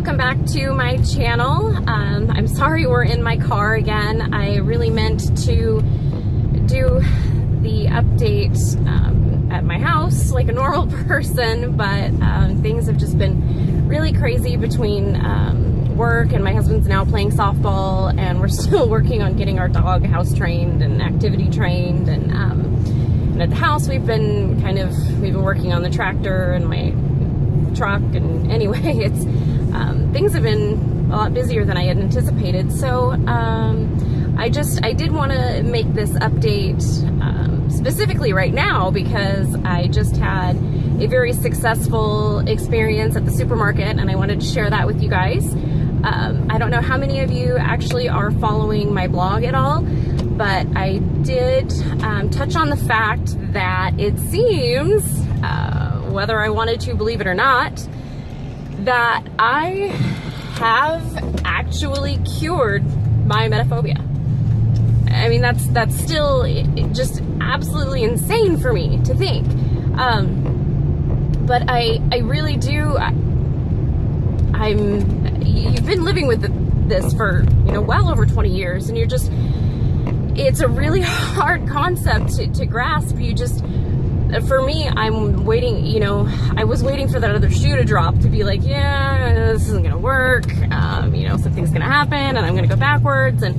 welcome back to my channel. Um, I'm sorry we're in my car again. I really meant to do the update um, at my house like a normal person, but um, things have just been really crazy between um, work and my husband's now playing softball and we're still working on getting our dog house trained and activity trained and, um, and at the house we've been kind of, we've been working on the tractor and my truck and anyway it's um, things have been a lot busier than I had anticipated. So um, I just I did want to make this update um, specifically right now because I just had a very successful experience at the supermarket and I wanted to share that with you guys. Um, I don't know how many of you actually are following my blog at all but I did um, touch on the fact that it seems uh, whether I wanted to believe it or not, that I have actually cured my emetophobia. I mean, that's that's still just absolutely insane for me to think. Um, but I I really do. I, I'm. You've been living with this for you know well over 20 years, and you're just. It's a really hard concept to, to grasp. You just for me, I'm waiting, you know, I was waiting for that other shoe to drop to be like, yeah, this isn't gonna work, um, you know, something's gonna happen and I'm gonna go backwards and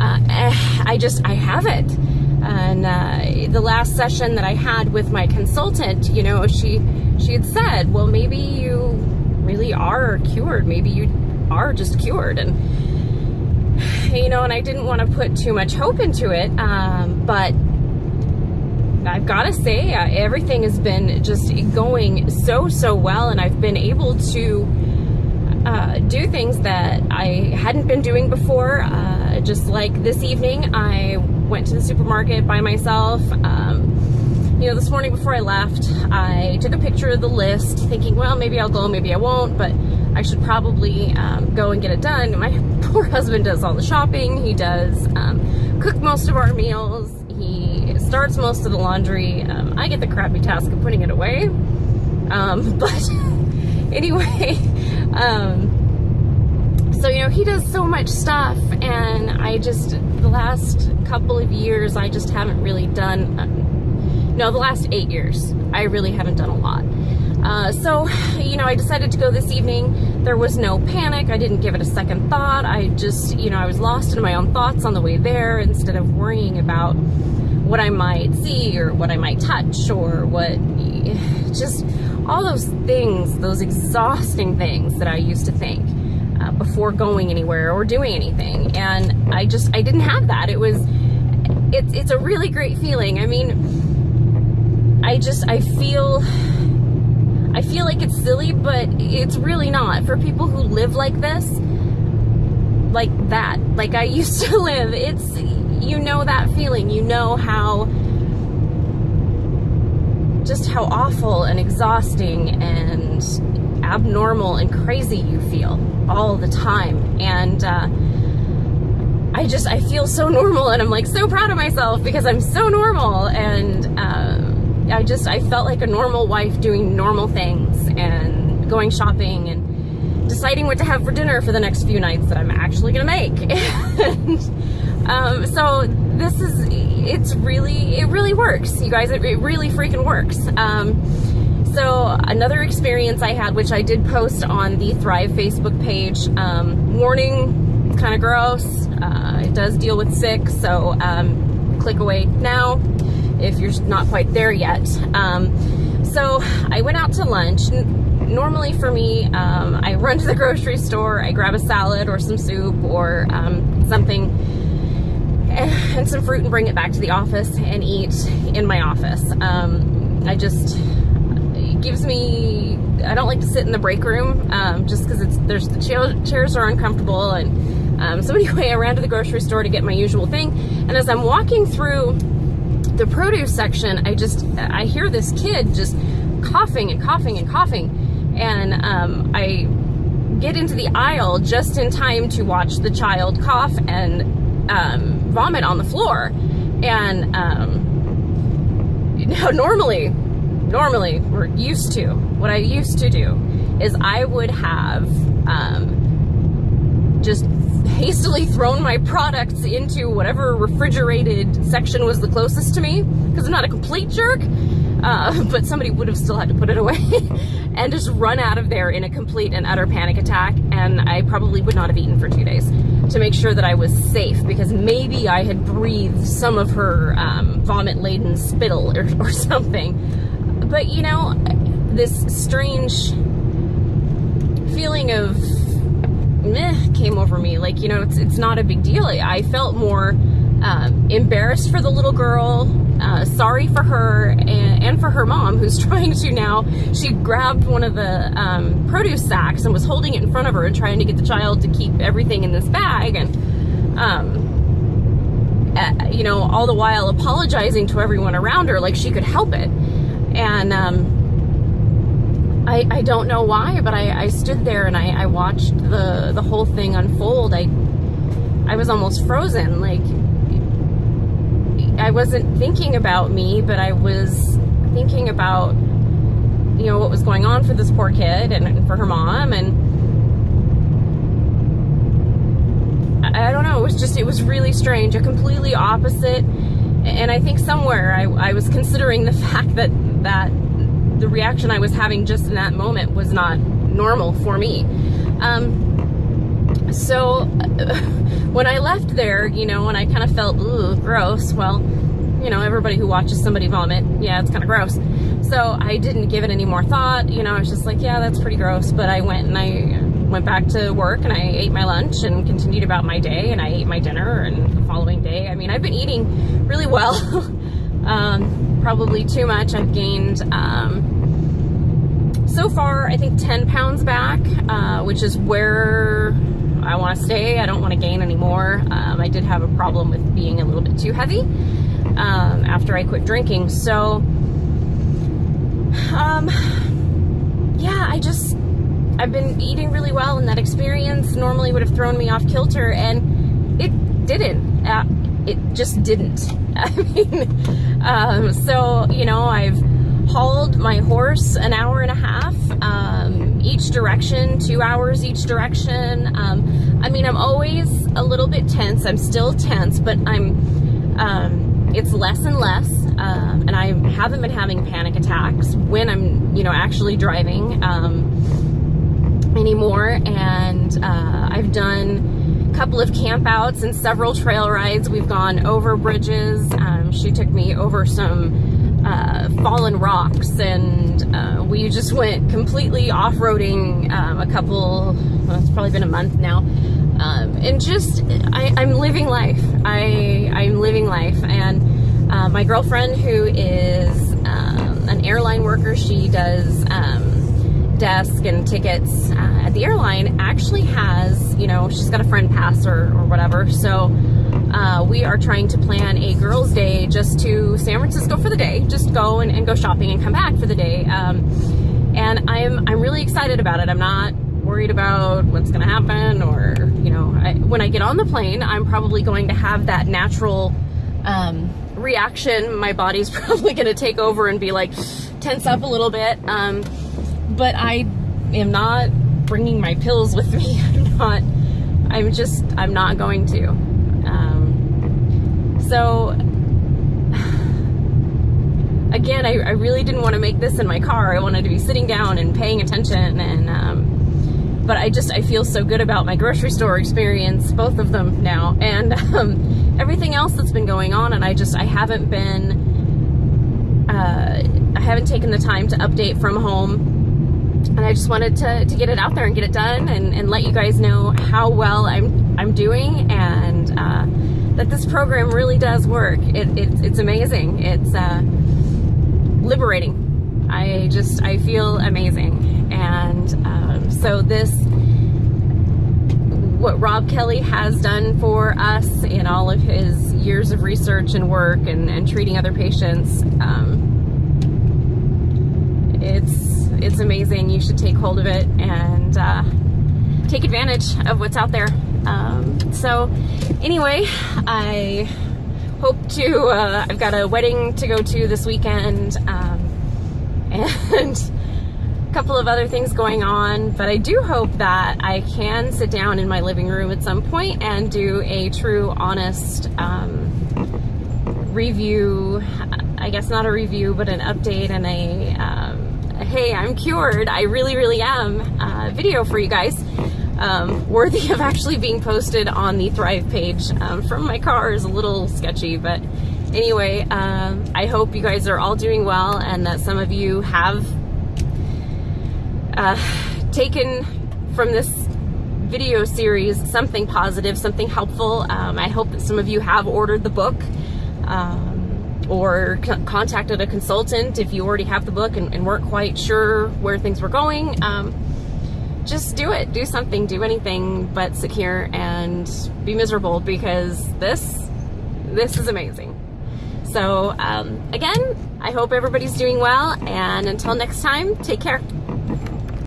uh, eh, I just, I haven't. And uh, the last session that I had with my consultant, you know, she, she had said, well, maybe you really are cured. Maybe you are just cured. And, you know, and I didn't want to put too much hope into it, um, but I've got to say, uh, everything has been just going so, so well, and I've been able to uh, do things that I hadn't been doing before. Uh, just like this evening, I went to the supermarket by myself. Um, you know, this morning before I left, I took a picture of the list, thinking, well, maybe I'll go, maybe I won't, but I should probably um, go and get it done. My poor husband does all the shopping. He does um, cook most of our meals. Starts most of the laundry. Um, I get the crappy task of putting it away. Um, but anyway, um, so, you know, he does so much stuff and I just, the last couple of years, I just haven't really done, uh, no, the last eight years, I really haven't done a lot. Uh, so, you know, I decided to go this evening. There was no panic. I didn't give it a second thought. I just, you know, I was lost in my own thoughts on the way there instead of worrying about what I might see or what I might touch or what, just all those things, those exhausting things that I used to think uh, before going anywhere or doing anything. And I just, I didn't have that. It was, it's, it's a really great feeling. I mean, I just, I feel, I feel like it's silly, but it's really not. For people who live like this, like that, like I used to live, it's, you know that feeling. You know how, just how awful and exhausting and abnormal and crazy you feel all the time. And, uh, I just, I feel so normal and I'm like so proud of myself because I'm so normal and, uh, I just, I felt like a normal wife doing normal things and going shopping and deciding what to have for dinner for the next few nights that I'm actually gonna make. and, um, so this is, it's really, it really works, you guys, it, it really freaking works. Um, so another experience I had, which I did post on the Thrive Facebook page, um, warning, it's kind of gross. Uh, it does deal with sick, so um, click away now if you're not quite there yet. Um, so I went out to lunch. Normally for me, um, I run to the grocery store, I grab a salad or some soup or um, something and some fruit and bring it back to the office and eat in my office. Um, I just, it gives me, I don't like to sit in the break room um, just because it's, there's the chairs are uncomfortable and um, so anyway, I ran to the grocery store to get my usual thing. And as I'm walking through the produce section, I just, I hear this kid just coughing and coughing and coughing. And um, I get into the aisle just in time to watch the child cough and um, vomit on the floor. And um, you know, normally, normally we're used to, what I used to do is I would have um, just hastily thrown my products into whatever refrigerated section was the closest to me because I'm not a complete jerk. Uh, but somebody would have still had to put it away and just run out of there in a complete and utter panic attack. And I probably would not have eaten for two days to make sure that I was safe because maybe I had breathed some of her um, vomit laden spittle or, or something. But you know, this strange feeling of meh came over me. Like, you know, it's, it's not a big deal. I felt more um, embarrassed for the little girl, uh, sorry for her, and, and, for her mom, who's trying to now. She grabbed one of the um, produce sacks and was holding it in front of her and trying to get the child to keep everything in this bag. And, um, uh, you know, all the while apologizing to everyone around her like she could help it. And, um, I, I don't know why, but I, I stood there and I, I watched the, the whole thing unfold. I, I was almost frozen. Like, I wasn't thinking about me, but I was thinking about, you know, what was going on for this poor kid and, for her mom. And I, I don't know, it was just, it was really strange, a completely opposite. And I think somewhere I, I was considering the fact that, that the reaction I was having just in that moment was not normal for me. Um, so when I left there, you know, and I kind of felt, ooh, gross, well, you know, everybody who watches somebody vomit, yeah, it's kind of gross. So I didn't give it any more thought, you know, I was just like, yeah, that's pretty gross. But I went and I went back to work and I ate my lunch and continued about my day and I ate my dinner and the following day. I mean, I've been eating really well. um, probably too much. I've gained, um, so far, I think 10 pounds back, uh, which is where I want to stay. I don't want to gain anymore. Um, I did have a problem with being a little bit too heavy um, after I quit drinking. So, um, yeah, I just, I've been eating really well and that experience normally would have thrown me off kilter and it didn't. Uh, it just didn't. I mean, um, so, you know, I've hauled my horse an hour and a half um, each direction, two hours each direction. Um, I mean, I'm always a little bit tense. I'm still tense, but I'm, um, it's less and less. Um, and I haven't been having panic attacks when I'm, you know, actually driving um, anymore. And uh, I've done a couple of campouts and several trail rides. We've gone over bridges. Um, she took me over some uh, fallen rocks and uh, we just went completely off-roading um, a couple, well, it's probably been a month now. Um, and just, I, am living life. I, I'm living life. And uh, my girlfriend who is um, an airline worker, she does um, desk and tickets uh, at the airline actually has, you know, she's got a friend pass or, or whatever. So uh, we are trying to plan a girls' day just to San Francisco for the day, just go and, and go shopping and come back for the day. Um, and I'm, I'm really excited about it. I'm not worried about what's going to happen or, you know, I, when I get on the plane, I'm probably going to have that natural um, reaction. My body's probably going to take over and be like, tense up a little bit. Um, but I am not bringing my pills with me. I'm not, I'm just, I'm not going to. So, again, I, I, really didn't want to make this in my car. I wanted to be sitting down and paying attention and, um, but I just, I feel so good about my grocery store experience, both of them now, and um, everything else that's been going on, and I just, I haven't been, uh, I haven't taken the time to update from home and I just wanted to, to get it out there and get it done and, and let you guys know how well I'm, I'm doing and uh, that this program really does work. It, it it's amazing. It's uh, liberating. I just, I feel amazing. And um, so this, what Rob Kelly has done for us in all of his years of research and work and, and treating other patients, um, it's it's amazing. You should take hold of it and uh, take advantage of what's out there. Um, so anyway, I hope to, uh, I've got a wedding to go to this weekend um, and a couple of other things going on, but I do hope that I can sit down in my living room at some point and do a true, honest um, review. I guess not a review, but an update and a, um, hey, I'm cured. I really, really am uh, video for you guys. Um, worthy of actually being posted on the Thrive page um, from my car is a little sketchy, but anyway, um, I hope you guys are all doing well and that some of you have uh, taken from this video series something positive, something helpful. Um, I hope that some of you have ordered the book um, or contacted a consultant if you already have the book and, and weren't quite sure where things were going. Um, just do it, do something, do anything but sit here and be miserable because this, this is amazing. So um, again, I hope everybody's doing well and until next time, take care.